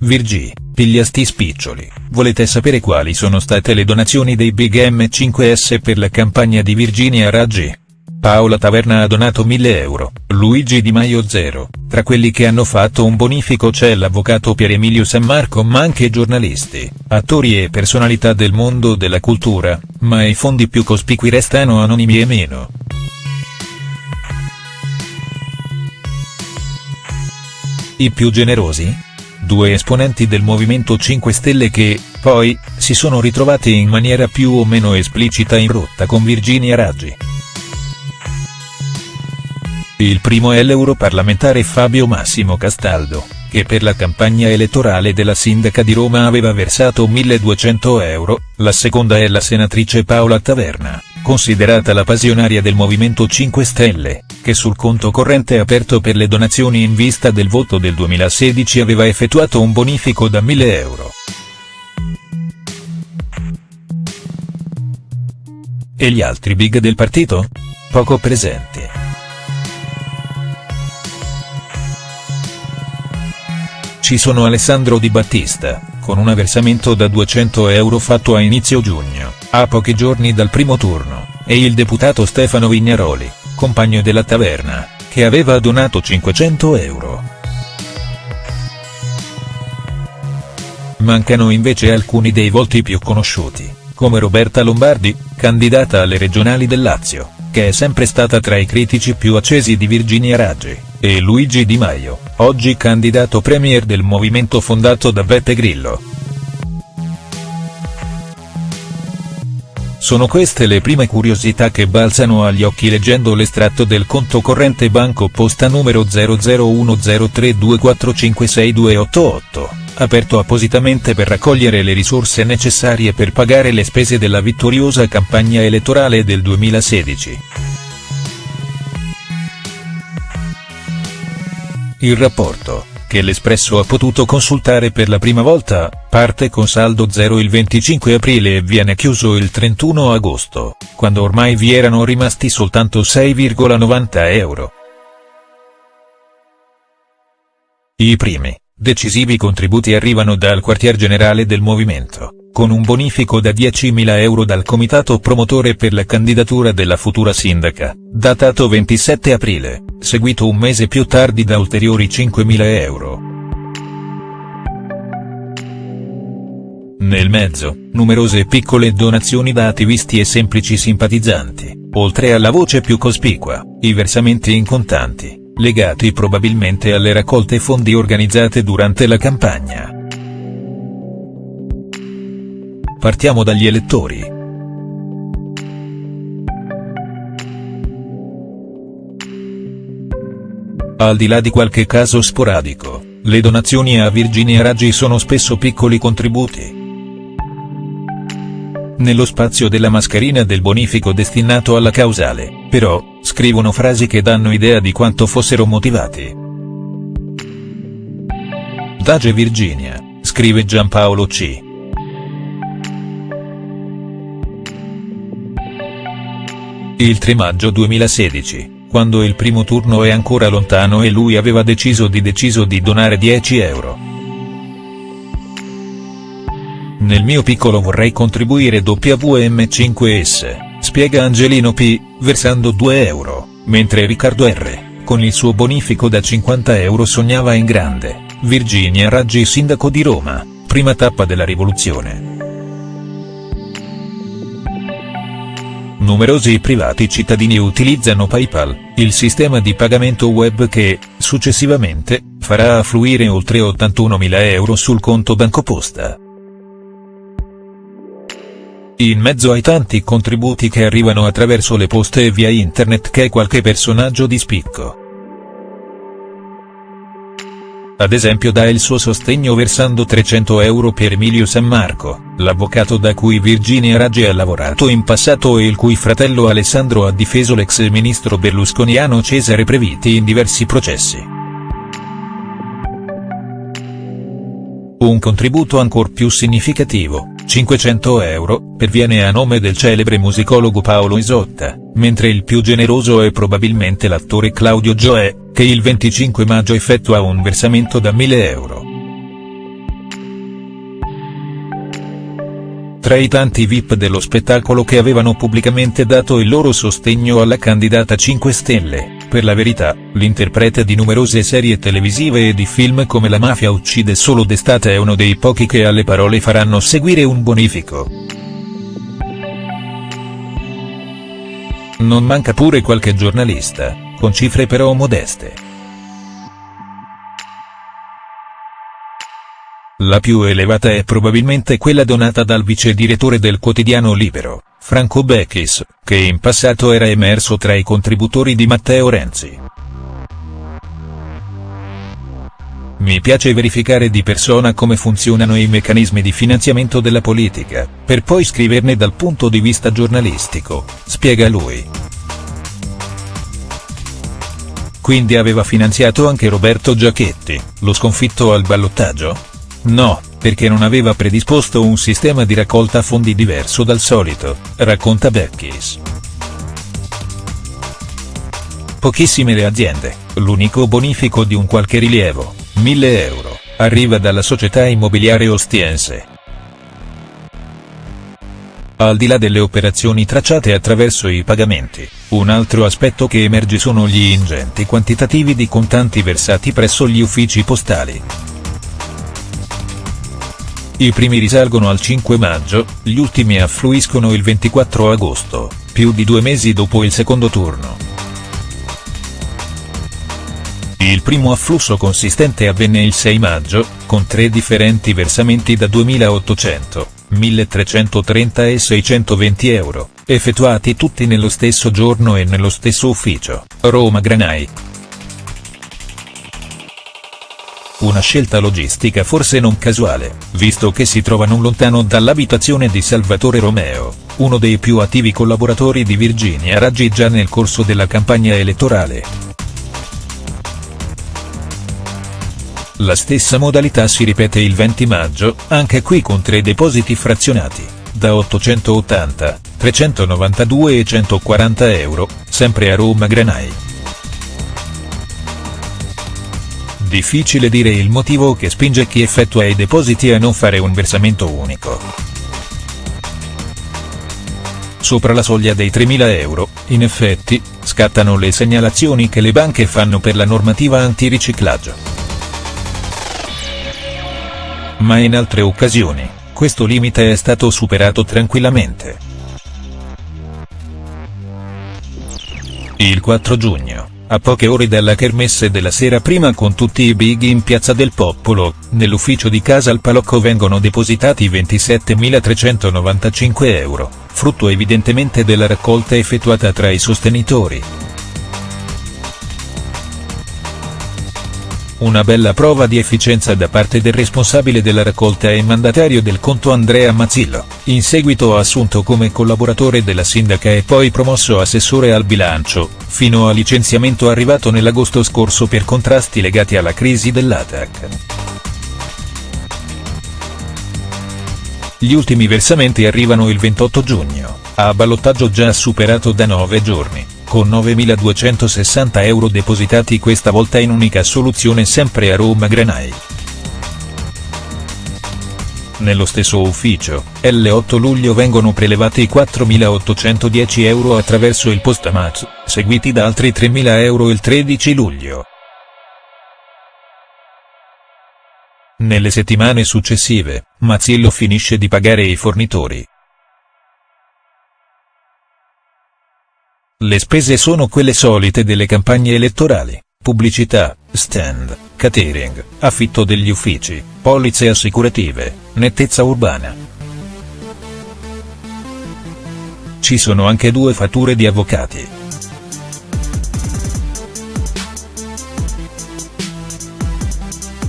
Virgi, piglia sti spiccioli, volete sapere quali sono state le donazioni dei Big M5S per la campagna di Virginia Raggi? Paola Taverna ha donato 1000 euro, Luigi Di Maio 0, tra quelli che hanno fatto un bonifico c'è l'avvocato Pier Emilio San Marco ma anche giornalisti, attori e personalità del mondo della cultura, ma i fondi più cospicui restano anonimi e meno. I più generosi? Due esponenti del Movimento 5 Stelle che, poi, si sono ritrovati in maniera più o meno esplicita in rotta con Virginia Raggi. Il primo è l'europarlamentare Fabio Massimo Castaldo, che per la campagna elettorale della sindaca di Roma aveva versato 1200 euro, la seconda è la senatrice Paola Taverna, considerata la passionaria del Movimento 5 Stelle, che sul conto corrente aperto per le donazioni in vista del voto del 2016 aveva effettuato un bonifico da 1000 euro. E gli altri big del partito? Poco presenti. Ci sono Alessandro Di Battista, con un versamento da 200 euro fatto a inizio giugno, a pochi giorni dal primo turno, e il deputato Stefano Vignaroli, compagno della taverna, che aveva donato 500 euro. Mancano invece alcuni dei volti più conosciuti, come Roberta Lombardi, candidata alle regionali del Lazio, che è sempre stata tra i critici più accesi di Virginia Raggi e Luigi Di Maio, oggi candidato premier del movimento fondato da Beppe Grillo. Sono queste le prime curiosità che balzano agli occhi leggendo l'estratto del conto corrente banco posta numero 0010324562288, aperto appositamente per raccogliere le risorse necessarie per pagare le spese della vittoriosa campagna elettorale del 2016. Il rapporto, che l'Espresso ha potuto consultare per la prima volta, parte con saldo zero il 25 aprile e viene chiuso il 31 agosto, quando ormai vi erano rimasti soltanto 6,90 euro. I primi, decisivi contributi arrivano dal quartier generale del movimento con un bonifico da 10.000 euro dal comitato promotore per la candidatura della futura sindaca, datato 27 aprile, seguito un mese più tardi da ulteriori 5.000 euro. Nel mezzo, numerose piccole donazioni da attivisti e semplici simpatizzanti, oltre alla voce più cospicua, i versamenti in contanti, legati probabilmente alle raccolte fondi organizzate durante la campagna. Partiamo dagli elettori. Al di là di qualche caso sporadico, le donazioni a Virginia Raggi sono spesso piccoli contributi. Nello spazio della mascherina del bonifico destinato alla causale, però, scrivono frasi che danno idea di quanto fossero motivati. Dage Virginia, scrive Giampaolo C. Il 3 maggio 2016, quando il primo turno è ancora lontano e lui aveva deciso di deciso di donare 10 euro. Nel mio piccolo vorrei contribuire WM5S, spiega Angelino P, versando 2 euro, mentre Riccardo R, con il suo bonifico da 50 euro sognava in grande, Virginia Raggi sindaco di Roma, prima tappa della rivoluzione. Numerosi privati cittadini utilizzano PayPal, il sistema di pagamento web che, successivamente, farà affluire oltre 81.000 euro sul conto BancoPosta. In mezzo ai tanti contributi che arrivano attraverso le poste e via internet c'è qualche personaggio di spicco ad esempio dà il suo sostegno versando 300 euro per Emilio San Marco, l'avvocato da cui Virginia Raggi ha lavorato in passato e il cui fratello Alessandro ha difeso l'ex ministro berlusconiano Cesare Previti in diversi processi. Un contributo ancor più significativo, 500 euro, perviene a nome del celebre musicologo Paolo Isotta, mentre il più generoso è probabilmente l'attore Claudio Gioè, che il 25 maggio effettua un versamento da 1000 euro. Tra i tanti VIP dello spettacolo che avevano pubblicamente dato il loro sostegno alla candidata 5 Stelle, per la verità, l'interprete di numerose serie televisive e di film come La mafia uccide solo d'estate è uno dei pochi che alle parole faranno seguire un bonifico. Non manca pure qualche giornalista, con cifre però modeste. La più elevata è probabilmente quella donata dal vice direttore del quotidiano Libero, Franco Becchis, che in passato era emerso tra i contributori di Matteo Renzi. Mi piace verificare di persona come funzionano i meccanismi di finanziamento della politica, per poi scriverne dal punto di vista giornalistico, spiega lui. Quindi aveva finanziato anche Roberto Giachetti, lo sconfitto al ballottaggio? No, perché non aveva predisposto un sistema di raccolta fondi diverso dal solito, racconta Beckis. Pochissime le aziende, l'unico bonifico di un qualche rilievo, 1000 euro, arriva dalla società immobiliare ostiense. Al di là delle operazioni tracciate attraverso i pagamenti, un altro aspetto che emerge sono gli ingenti quantitativi di contanti versati presso gli uffici postali. I primi risalgono al 5 maggio, gli ultimi affluiscono il 24 agosto, più di due mesi dopo il secondo turno. Il primo afflusso consistente avvenne il 6 maggio, con tre differenti versamenti da 2.800, 1.330 e 620 euro, effettuati tutti nello stesso giorno e nello stesso ufficio, Roma Granai. Una scelta logistica forse non casuale, visto che si trova non lontano dall'abitazione di Salvatore Romeo, uno dei più attivi collaboratori di Virginia Raggi già nel corso della campagna elettorale. La stessa modalità si ripete il 20 maggio, anche qui con tre depositi frazionati, da 880, 392 e 140 euro, sempre a Roma Granai. Difficile dire il motivo che spinge chi effettua i depositi a non fare un versamento unico. Sopra la soglia dei 3.000 euro, in effetti, scattano le segnalazioni che le banche fanno per la normativa antiriciclaggio. Ma in altre occasioni, questo limite è stato superato tranquillamente. Il 4 giugno a poche ore dalla kermesse della sera prima con tutti i big in Piazza del Popolo, nell'ufficio di Casa al Palocco vengono depositati 27.395 euro, frutto evidentemente della raccolta effettuata tra i sostenitori. Una bella prova di efficienza da parte del responsabile della raccolta e mandatario del conto Andrea Mazzillo, in seguito assunto come collaboratore della sindaca e poi promosso assessore al bilancio, fino a licenziamento arrivato nell'agosto scorso per contrasti legati alla crisi dell'ATAC. Gli ultimi versamenti arrivano il 28 giugno, a ballottaggio già superato da 9 giorni con 9.260 euro depositati questa volta in unica soluzione sempre a Roma Granai. Nello stesso ufficio, l'8 luglio vengono prelevati 4.810 euro attraverso il postamat, seguiti da altri 3.000 euro il 13 luglio. Nelle settimane successive, Mazzillo finisce di pagare i fornitori. Le spese sono quelle solite delle campagne elettorali, pubblicità, stand, catering, affitto degli uffici, polizze assicurative, nettezza urbana. Ci sono anche due fatture di avvocati.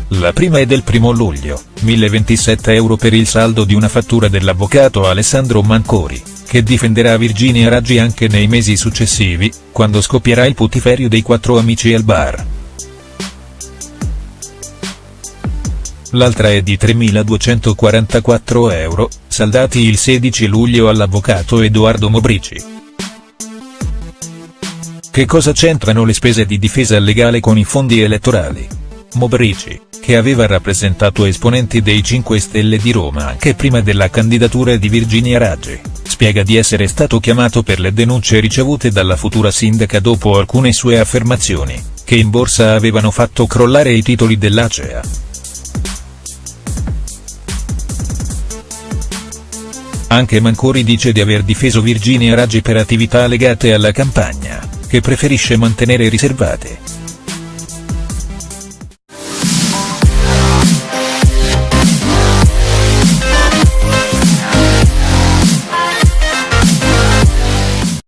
La prima è del primo luglio, 1027 euro per il saldo di una fattura dell'avvocato Alessandro Mancori che difenderà Virginia Raggi anche nei mesi successivi, quando scoppierà il putiferio dei quattro amici al bar. L'altra è di 3.244 euro, saldati il 16 luglio all'avvocato Edoardo Mobrici. Che cosa c'entrano le spese di difesa legale con i fondi elettorali? Mobrici, che aveva rappresentato esponenti dei 5 Stelle di Roma anche prima della candidatura di Virginia Raggi, spiega di essere stato chiamato per le denunce ricevute dalla futura sindaca dopo alcune sue affermazioni, che in borsa avevano fatto crollare i titoli dell'Acea. Anche Mancori dice di aver difeso Virginia Raggi per attività legate alla campagna, che preferisce mantenere riservate.